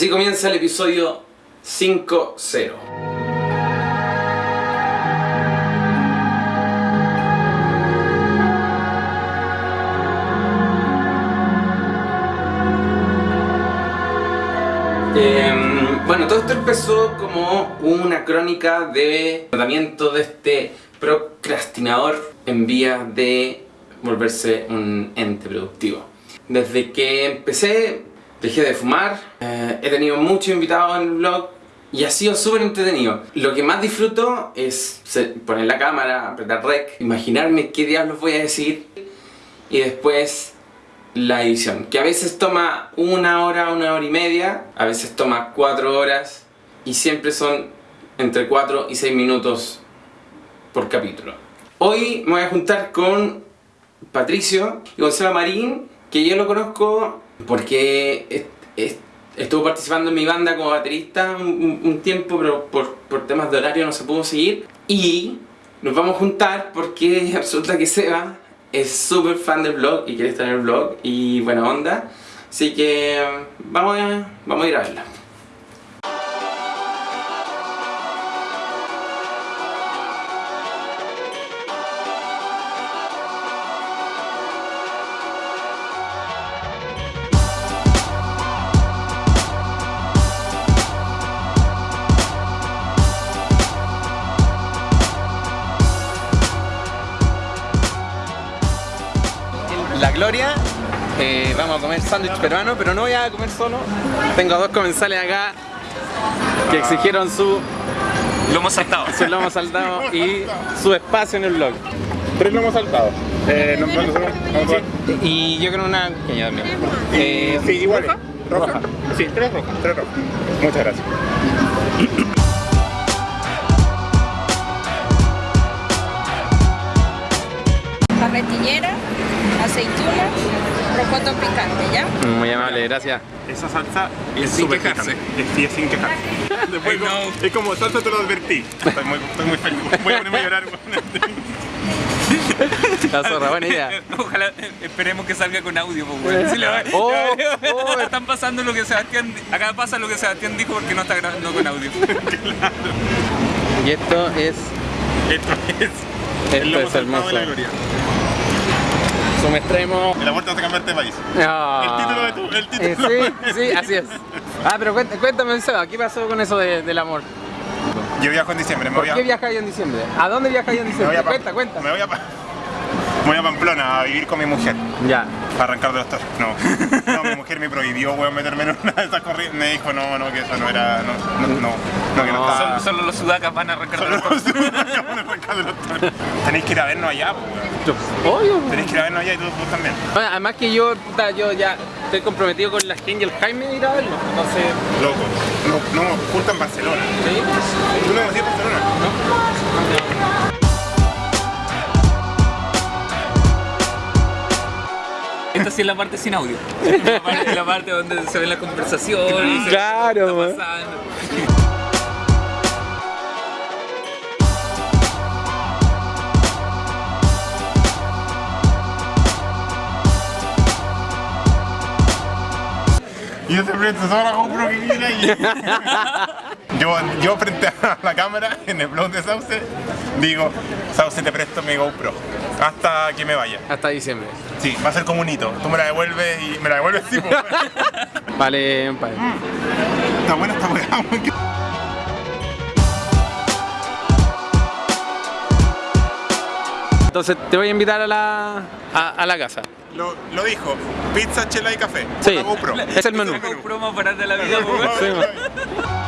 Así comienza el episodio 5-0. Em, bueno, todo esto empezó como una crónica de tratamiento de este procrastinador en vía de volverse un ente productivo. Desde que empecé, dejé de fumar, eh, he tenido muchos invitados en el blog y ha sido súper entretenido. Lo que más disfruto es poner la cámara, apretar rec, imaginarme qué diablos voy a decir y después la edición, que a veces toma una hora, una hora y media, a veces toma cuatro horas y siempre son entre cuatro y seis minutos por capítulo. Hoy me voy a juntar con Patricio y Gonzalo Marín, que yo lo conozco porque estuvo participando en mi banda como baterista un, tiempo, pero por, por, temas de horario no se pudo seguir. Y nos vamos a juntar porque resulta que Seba es súper fan del blog y quiere estar en el blog y buena onda. Así que vamos a, vamos a ir a verla. La Gloria. Eh, vamos a comer sándwich peruano, pero no voy a comer solo. Tengo dos comensales acá que exigieron su lomo saltado. Su lomo saltado y su espacio en el blog. Tres lomos saltados. Eh, Y yo creo una pequeña también. Eh, sí, igual. ¿Roja? Sí, tres rojas, tres rojas. Muchas gracias. Carretillera aceitunas, rocoto picante, ¿ya? Muy amable, gracias. Esa salsa es sin quejarse. Es, sin quejarse. Después no. Es como salsa te lo advertí. Estoy muy, estoy muy feliz. Voy a ponerme a llorar. La zorra, buena idea. Ojalá, esperemos que salga con audio, pues, si oh, oh, Están pasando lo que Sebastián, acá pasa lo que Sebastián dijo porque no está grabando con audio. claro. Y esto es... Esto es... Esto es hermoso. Sumo extremo. El amor te hace cambiarte de país. Ah. El título de tu. El título eh, sí, sí, así es. Ah, pero cuéntame, Seba, ¿qué pasó con eso de, del amor? Yo viajo en diciembre. Me ¿Por voy a... qué viajas en diciembre? ¿A dónde viajas en diciembre? Me voy a cuenta, cuenta. Me voy a, me voy a Pamplona a vivir con mi mujer. Ya. Para arrancar de los toros. No. No, mi mujer me prohibió, weón, meterme en una de esas corrientes. Me dijo, no, no, que eso no era. No, no, no, no que no estaba. Solo, solo los sudacas van a arrancar de los toros. Solo los sudacas van a arrancar de los toros. Tenéis que ir a vernos allá, weón. Obvio. Tenéis que ir a vernos allá y tú, tú también. Bueno, además que yo, puta, yo ya estoy comprometido con la gente y el Jaime de ir a verlo. Entonces. Loco. No, no, junto en Barcelona. ¿Sí? ¿Tú no conocías Barcelona? No. Esta sí es la parte sin audio. La parte, la parte donde se ve la conversación y se Claro, ve lo que está pasando. Y yo te presto toda la GoPro que quiera y... yo, yo frente a la cámara en el blog de Sauce digo, Sauce te presto mi GoPro hasta que me vaya. Hasta diciembre. Sí, va a ser como un hito. Tú me la devuelves y me la devuelves tipo. Vale, padre. está buena esta weá. Entonces te voy a invitar a la, a, a la casa. Lo, lo dijo, pizza, chela y café. Sí. GoPro. Es el menú. GoPro para de la vida, pues.